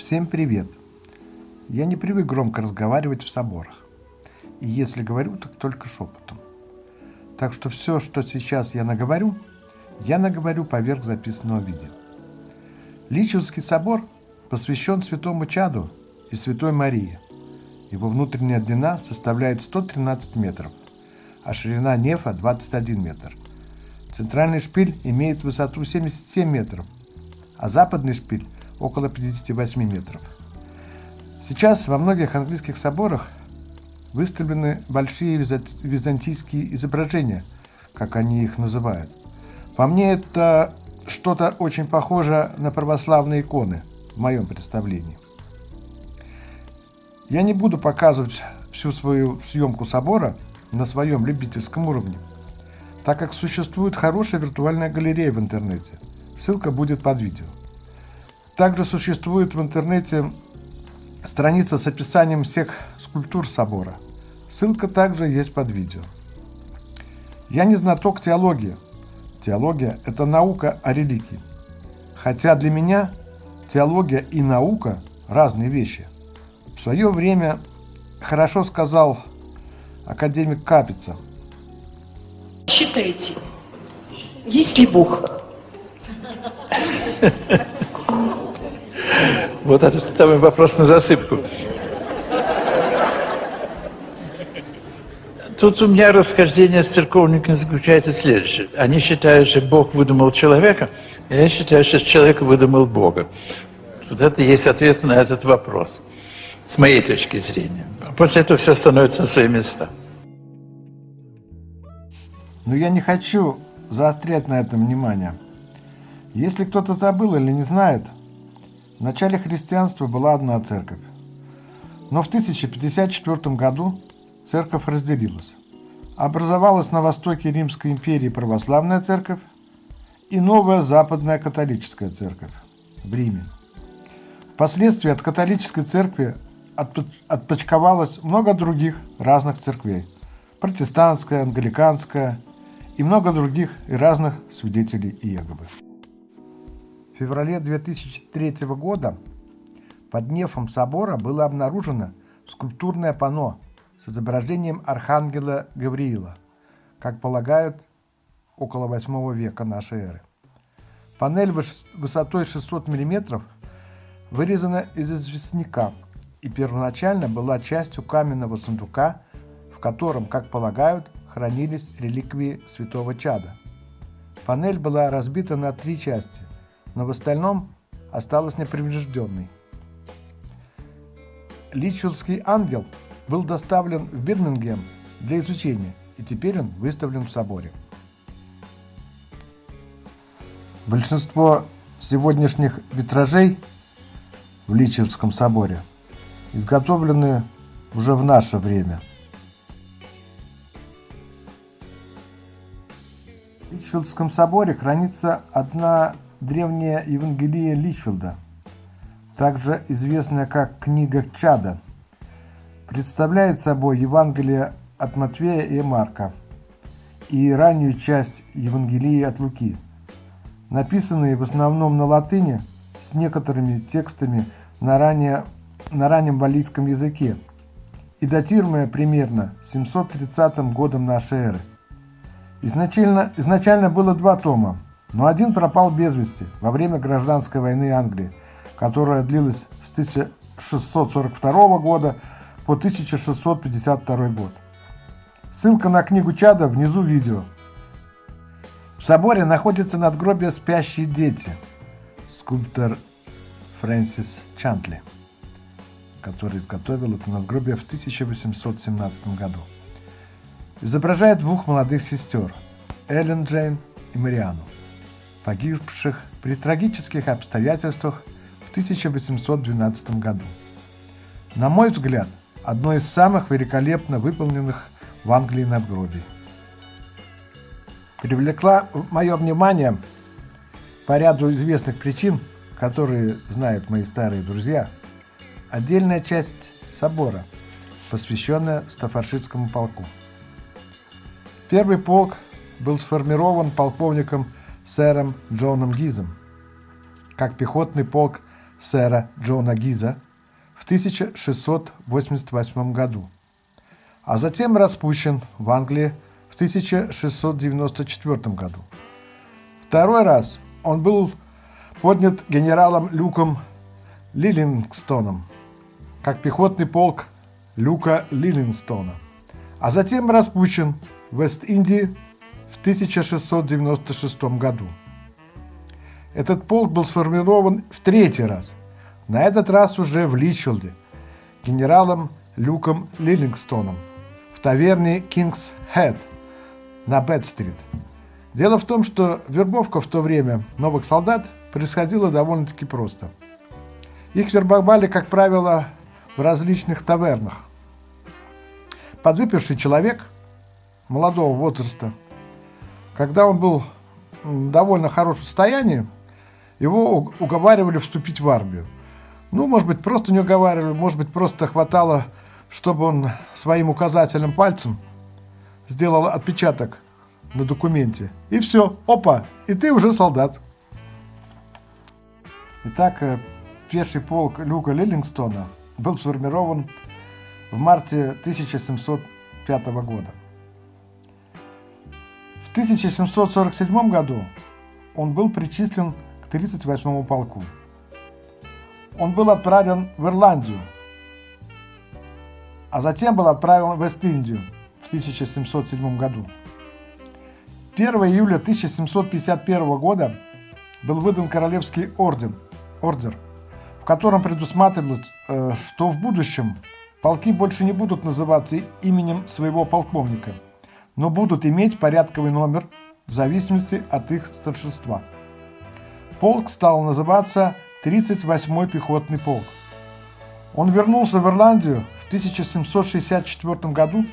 Всем привет! Я не привык громко разговаривать в соборах. И если говорю, так только шепотом. Так что все, что сейчас я наговорю, я наговорю поверх записанного видео. Личевский собор посвящен святому Чаду и святой Марии. Его внутренняя длина составляет 113 метров, а ширина нефа 21 метр. Центральный шпиль имеет высоту 77 метров, а западный шпиль около 58 метров. Сейчас во многих английских соборах выставлены большие византийские изображения, как они их называют. По мне это что-то очень похоже на православные иконы, в моем представлении. Я не буду показывать всю свою съемку собора на своем любительском уровне, так как существует хорошая виртуальная галерея в интернете. Ссылка будет под видео. Также существует в интернете страница с описанием всех скульптур собора. Ссылка также есть под видео. Я не знаток теологии. Теология – это наука о религии. Хотя для меня теология и наука – разные вещи. В свое время хорошо сказал академик Капица. Считайте, есть ли Бог? Вот это самый вопрос на засыпку. Тут у меня расхождение с церковниками заключается в следующем. Они считают, что Бог выдумал человека, а я считаю, что человек выдумал Бога. Вот это есть ответ на этот вопрос, с моей точки зрения. После этого все становится на свои места. Но я не хочу заострять на этом внимание. Если кто-то забыл или не знает – в начале христианства была одна церковь. Но в 1054 году церковь разделилась. Образовалась на востоке Римской империи православная церковь и новая западная католическая церковь в Риме. Впоследствии от католической церкви отпочковалось много других разных церквей. Протестантская, англиканская и много других и разных свидетелей Иеговы феврале 2003 года под нефом собора было обнаружено скульптурное панно с изображением архангела Гавриила, как полагают, около 8 века нашей эры. Панель высотой 600 мм вырезана из известняка и первоначально была частью каменного сундука, в котором, как полагают, хранились реликвии святого Чада. Панель была разбита на три части но в остальном осталась неприврежденной. Личвиллский ангел был доставлен в Бирмингем для изучения, и теперь он выставлен в соборе. Большинство сегодняшних витражей в Личевском соборе изготовлены уже в наше время. В Личфилдском соборе хранится одна древняя Евангелие Личфилда, также известная как Книга Чада, представляет собой Евангелие от Матвея и Марка и раннюю часть Евангелия от Луки, написанные в основном на латыни с некоторыми текстами на, ранее, на раннем валийском языке и датируемая примерно 730 годом нашей эры. Изначально, изначально было два тома – но один пропал без вести во время гражданской войны Англии, которая длилась с 1642 года по 1652 год. Ссылка на книгу Чада внизу видео. В соборе находится надгробие «Спящие дети» скульптор Фрэнсис Чантли, который изготовил это надгробие в 1817 году. Изображает двух молодых сестер – Эллен Джейн и Мариану погибших при трагических обстоятельствах в 1812 году. На мой взгляд, одно из самых великолепно выполненных в Англии надгробий. Привлекла мое внимание по ряду известных причин, которые знают мои старые друзья, отдельная часть собора, посвященная Стафаршитскому полку. Первый полк был сформирован полковником сэром Джоном Гизом, как пехотный полк сэра Джона Гиза в 1688 году, а затем распущен в Англии в 1694 году. Второй раз он был поднят генералом Люком Лиллингстоном, как пехотный полк Люка Лиллингстона, а затем распущен в Вест-Индии в 1696 году. Этот полк был сформирован в третий раз, на этот раз уже в Личфилде, генералом Люком Лиллингстоном в таверне Кингс Head на Бэт-стрит. Дело в том, что вербовка в то время новых солдат происходила довольно-таки просто. Их вербовали, как правило, в различных тавернах. Подвыпивший человек молодого возраста, когда он был в довольно хорошем состоянии, его уговаривали вступить в армию. Ну, может быть, просто не уговаривали, может быть, просто хватало, чтобы он своим указательным пальцем сделал отпечаток на документе. И все, опа, и ты уже солдат. Итак, э, первый полк Люка Лиллингстона был сформирован в марте 1705 года. В 1747 году он был причислен к 38-му полку. Он был отправлен в Ирландию, а затем был отправлен в Вест-Индию в 1707 году. 1 июля 1751 года был выдан Королевский орден, ордер, в котором предусматривалось, э, что в будущем полки больше не будут называться именем своего полковника, но будут иметь порядковый номер в зависимости от их старшинства. Полк стал называться 38-й пехотный полк. Он вернулся в Ирландию в 1764 году,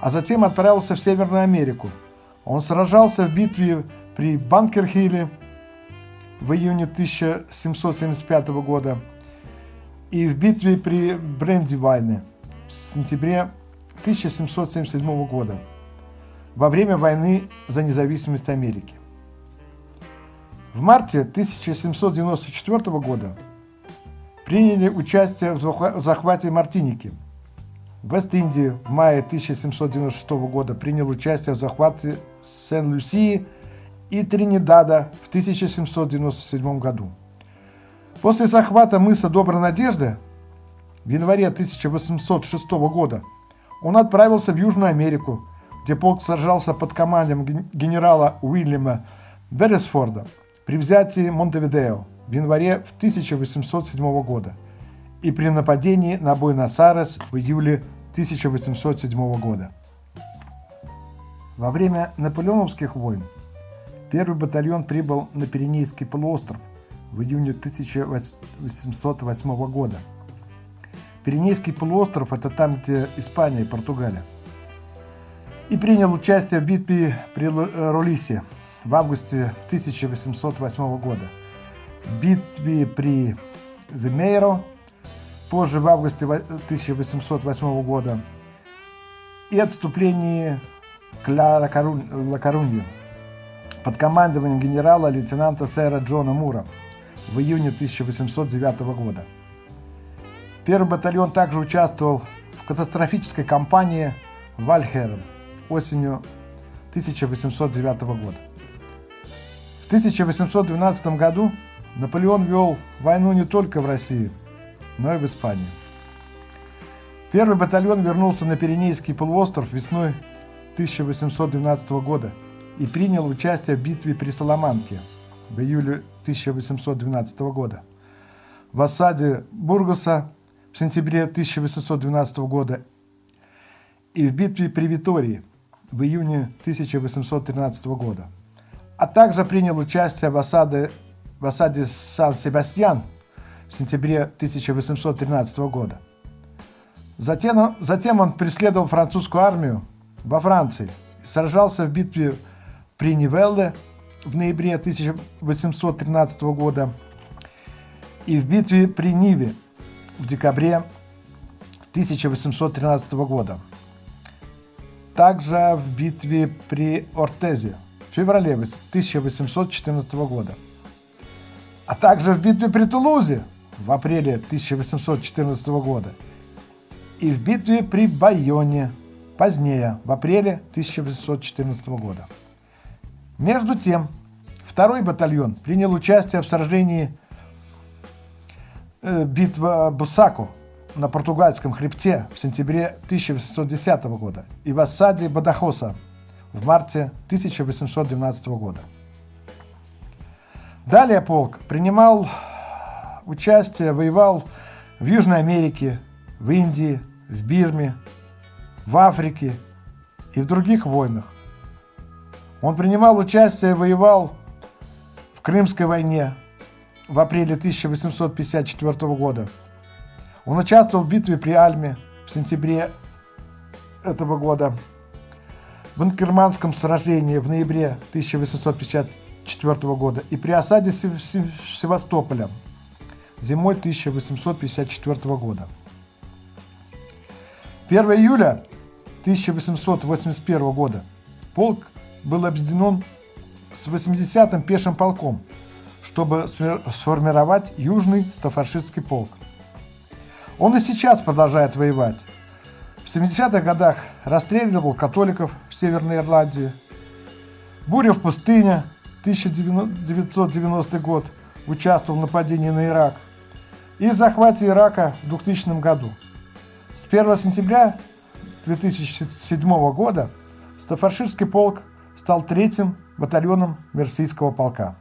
а затем отправился в Северную Америку. Он сражался в битве при Банкерхилле в июне 1775 года и в битве при Брендивайне в сентябре 1777 года во время войны за независимость Америки. В марте 1794 года приняли участие в захвате Мартиники. В Вест-Индии в мае 1796 года принял участие в захвате Сен-Люсии и Тринидада в 1797 году. После захвата мыса Доброй Надежды в январе 1806 года он отправился в Южную Америку, где полк сражался под командой генерала Уильяма Берресфорда – при взятии Монтевидео в январе 1807 года и при нападении на Буэнос-Айрес в июле 1807 года. Во время наполеоновских войн первый батальон прибыл на Пиренейский полуостров в июне 1808 года. Пиренейский полуостров – это там, где Испания и Португалия. И принял участие в битве при Ролисе в августе 1808 года, битве при Вимейро, позже в августе 1808 года и отступлении к Ла Корунью под командованием генерала-лейтенанта сэра Джона Мура в июне 1809 года. Первый батальон также участвовал в катастрофической кампании Вальхерен осенью 1809 года. В 1812 году Наполеон вел войну не только в России, но и в Испании. Первый батальон вернулся на Пиренейский полуостров весной 1812 года и принял участие в битве при Соломанке в июле 1812 года, в осаде Бургаса в сентябре 1812 года и в битве при Витории в июне 1813 года а также принял участие в осаде, в осаде Сан-Себастьян в сентябре 1813 года. Затем, затем он преследовал французскую армию во Франции и сражался в битве при Нивелле в ноябре 1813 года и в битве при Ниве в декабре 1813 года. Также в битве при Ортезе в феврале 1814 года, а также в битве при Тулузе в апреле 1814 года и в битве при Байоне позднее, в апреле 1814 года. Между тем, второй батальон принял участие в сражении э, битва Бусаку на португальском хребте в сентябре 1810 года и в осаде Бадахоса в марте 1812 года. Далее полк принимал участие, воевал в Южной Америке, в Индии, в Бирме, в Африке и в других войнах. Он принимал участие, воевал в Крымской войне в апреле 1854 года. Он участвовал в битве при Альме в сентябре этого года, в Инкерманском сражении в ноябре 1854 года и при осаде Севастополя зимой 1854 года. 1 июля 1881 года полк был объединен с 80-м пешим полком, чтобы сформировать Южный Стафаршистский полк. Он и сейчас продолжает воевать. В 70-х годах расстреливал католиков в Северной Ирландии. Буря в пустыне, 1990 год, участвовал в нападении на Ирак. И в захвате Ирака в 2000 году. С 1 сентября 2007 года Стафарширский полк стал третьим батальоном Мерсийского полка.